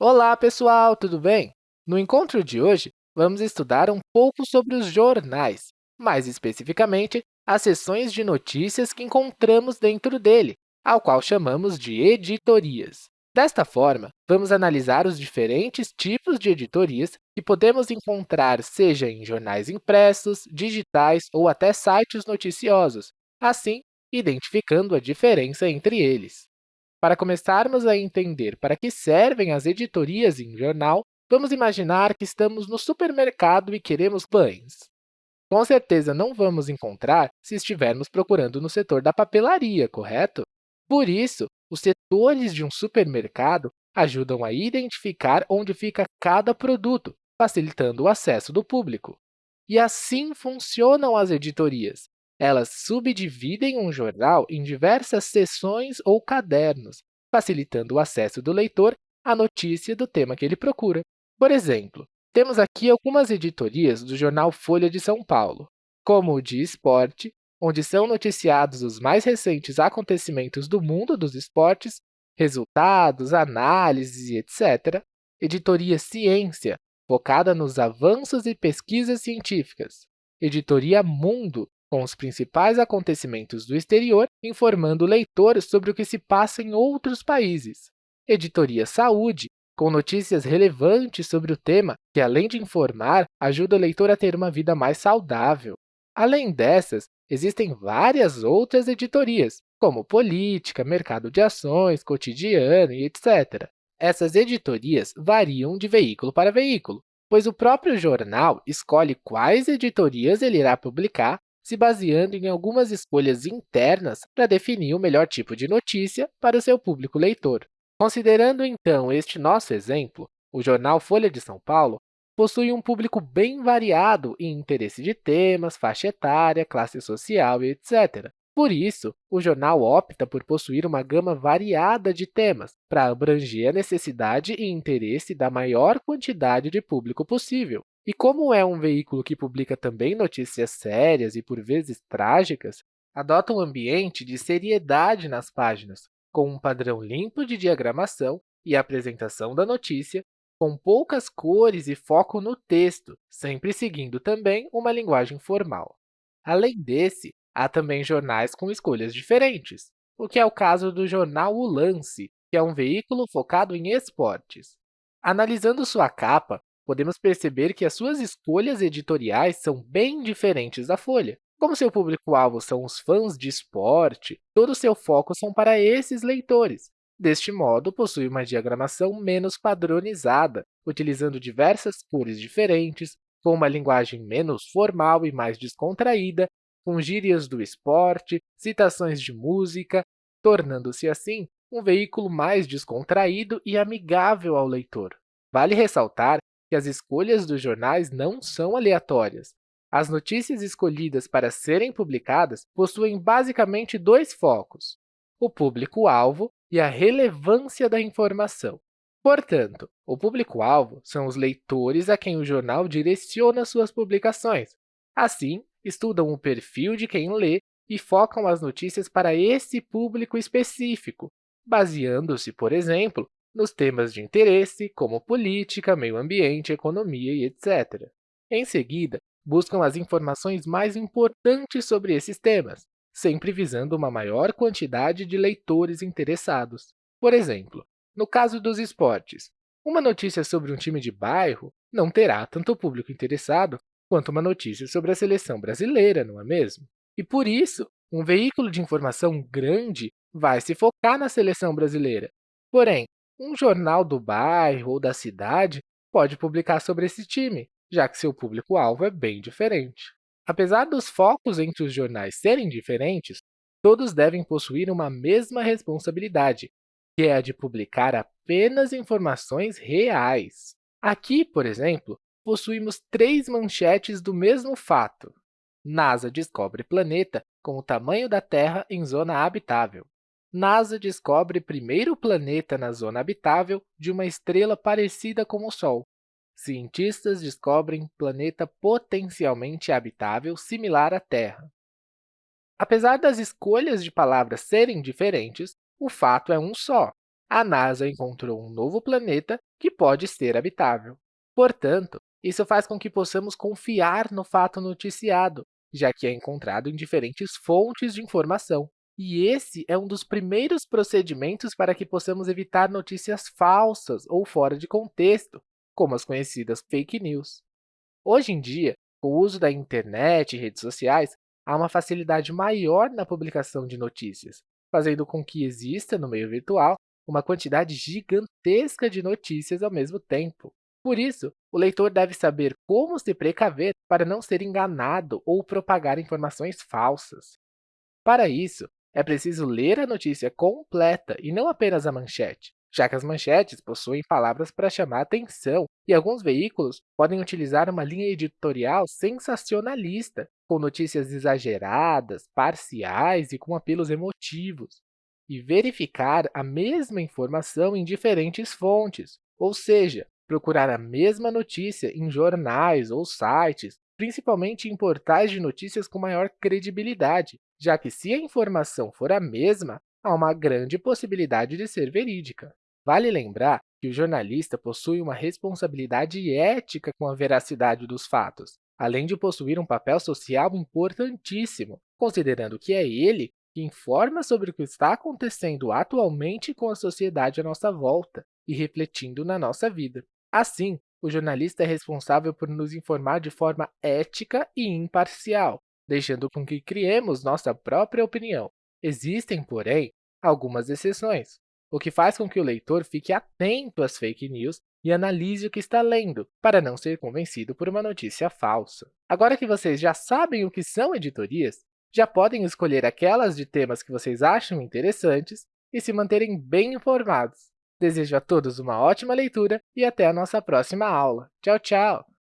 Olá, pessoal, tudo bem? No encontro de hoje, vamos estudar um pouco sobre os jornais, mais especificamente, as seções de notícias que encontramos dentro dele, ao qual chamamos de editorias. Desta forma, vamos analisar os diferentes tipos de editorias que podemos encontrar seja em jornais impressos, digitais ou até sites noticiosos, assim, identificando a diferença entre eles. Para começarmos a entender para que servem as editorias em jornal, vamos imaginar que estamos no supermercado e queremos pães. Com certeza não vamos encontrar se estivermos procurando no setor da papelaria, correto? Por isso, os setores de um supermercado ajudam a identificar onde fica cada produto, facilitando o acesso do público. E assim funcionam as editorias. Elas subdividem um jornal em diversas seções ou cadernos, facilitando o acesso do leitor à notícia do tema que ele procura. Por exemplo, temos aqui algumas editorias do jornal Folha de São Paulo, como o de Esporte, onde são noticiados os mais recentes acontecimentos do mundo dos esportes, resultados, análises etc. Editoria Ciência, focada nos avanços e pesquisas científicas. Editoria Mundo, com os principais acontecimentos do exterior, informando o leitor sobre o que se passa em outros países. Editoria Saúde, com notícias relevantes sobre o tema, que, além de informar, ajuda o leitor a ter uma vida mais saudável. Além dessas, existem várias outras editorias, como política, mercado de ações, cotidiano e etc. Essas editorias variam de veículo para veículo, pois o próprio jornal escolhe quais editorias ele irá publicar se baseando em algumas escolhas internas para definir o melhor tipo de notícia para o seu público leitor. Considerando, então, este nosso exemplo, o jornal Folha de São Paulo possui um público bem variado em interesse de temas, faixa etária, classe social e etc. Por isso, o jornal opta por possuir uma gama variada de temas para abranger a necessidade e interesse da maior quantidade de público possível. E como é um veículo que publica também notícias sérias e, por vezes, trágicas, adota um ambiente de seriedade nas páginas, com um padrão limpo de diagramação e apresentação da notícia, com poucas cores e foco no texto, sempre seguindo também uma linguagem formal. Além desse, há também jornais com escolhas diferentes, o que é o caso do jornal O Lance, que é um veículo focado em esportes. Analisando sua capa, podemos perceber que as suas escolhas editoriais são bem diferentes da Folha. Como seu público-alvo são os fãs de esporte, todo o seu foco são para esses leitores. Deste modo, possui uma diagramação menos padronizada, utilizando diversas cores diferentes, com uma linguagem menos formal e mais descontraída, com gírias do esporte, citações de música, tornando-se assim um veículo mais descontraído e amigável ao leitor. Vale ressaltar que as escolhas dos jornais não são aleatórias. As notícias escolhidas para serem publicadas possuem basicamente dois focos, o público-alvo e a relevância da informação. Portanto, o público-alvo são os leitores a quem o jornal direciona suas publicações. Assim, estudam o perfil de quem lê e focam as notícias para esse público específico, baseando-se, por exemplo, nos temas de interesse, como política, meio ambiente, economia e etc. Em seguida, buscam as informações mais importantes sobre esses temas, sempre visando uma maior quantidade de leitores interessados. Por exemplo, no caso dos esportes, uma notícia sobre um time de bairro não terá tanto público interessado quanto uma notícia sobre a seleção brasileira, não é mesmo? E por isso, um veículo de informação grande vai se focar na seleção brasileira. Porém, um jornal do bairro ou da cidade pode publicar sobre esse time, já que seu público-alvo é bem diferente. Apesar dos focos entre os jornais serem diferentes, todos devem possuir uma mesma responsabilidade, que é a de publicar apenas informações reais. Aqui, por exemplo, possuímos três manchetes do mesmo fato. NASA descobre planeta com o tamanho da Terra em zona habitável. NASA descobre primeiro planeta na zona habitável de uma estrela parecida com o Sol. Cientistas descobrem planeta potencialmente habitável similar à Terra. Apesar das escolhas de palavras serem diferentes, o fato é um só. a NASA encontrou um novo planeta que pode ser habitável. Portanto, isso faz com que possamos confiar no fato noticiado, já que é encontrado em diferentes fontes de informação. E esse é um dos primeiros procedimentos para que possamos evitar notícias falsas ou fora de contexto, como as conhecidas fake news. Hoje em dia, com o uso da internet e redes sociais, há uma facilidade maior na publicação de notícias, fazendo com que exista, no meio virtual, uma quantidade gigantesca de notícias ao mesmo tempo. Por isso, o leitor deve saber como se precaver para não ser enganado ou propagar informações falsas. Para isso, é preciso ler a notícia completa e não apenas a manchete, já que as manchetes possuem palavras para chamar atenção e alguns veículos podem utilizar uma linha editorial sensacionalista, com notícias exageradas, parciais e com apelos emotivos. E verificar a mesma informação em diferentes fontes, ou seja, procurar a mesma notícia em jornais ou sites, principalmente em portais de notícias com maior credibilidade, já que se a informação for a mesma, há uma grande possibilidade de ser verídica. Vale lembrar que o jornalista possui uma responsabilidade ética com a veracidade dos fatos, além de possuir um papel social importantíssimo, considerando que é ele que informa sobre o que está acontecendo atualmente com a sociedade à nossa volta e refletindo na nossa vida. Assim, o jornalista é responsável por nos informar de forma ética e imparcial, deixando com que criemos nossa própria opinião. Existem, porém, algumas exceções, o que faz com que o leitor fique atento às fake news e analise o que está lendo, para não ser convencido por uma notícia falsa. Agora que vocês já sabem o que são editorias, já podem escolher aquelas de temas que vocês acham interessantes e se manterem bem informados. Desejo a todos uma ótima leitura e até a nossa próxima aula. Tchau, tchau!